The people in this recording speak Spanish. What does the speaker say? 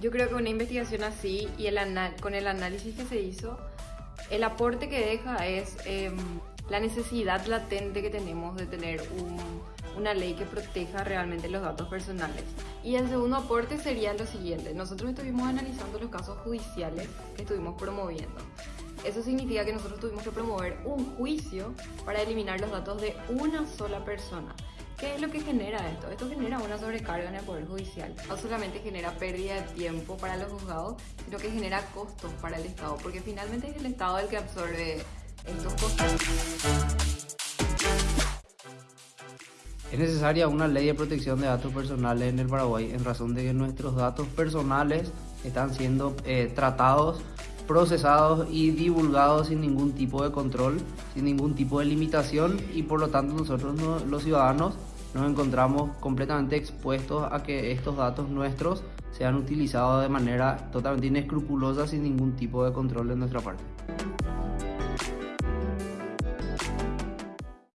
Yo creo que una investigación así y el con el análisis que se hizo, el aporte que deja es em, la necesidad latente que tenemos de tener una ley que proteja realmente los datos personales. Y el segundo aporte sería lo siguiente, nosotros estuvimos analizando los casos judiciales que estuvimos promoviendo. Eso significa que nosotros tuvimos que promover un juicio para eliminar los datos de una sola persona. ¿Qué es lo que genera esto? Esto genera una sobrecarga en el Poder Judicial. No solamente genera pérdida de tiempo para los juzgados, sino que genera costos para el Estado, porque finalmente es el Estado el que absorbe estos costos. Es necesaria una ley de protección de datos personales en el Paraguay en razón de que nuestros datos personales están siendo eh, tratados procesados y divulgados sin ningún tipo de control, sin ningún tipo de limitación y por lo tanto nosotros los ciudadanos nos encontramos completamente expuestos a que estos datos nuestros sean utilizados de manera totalmente inescrupulosa sin ningún tipo de control de nuestra parte.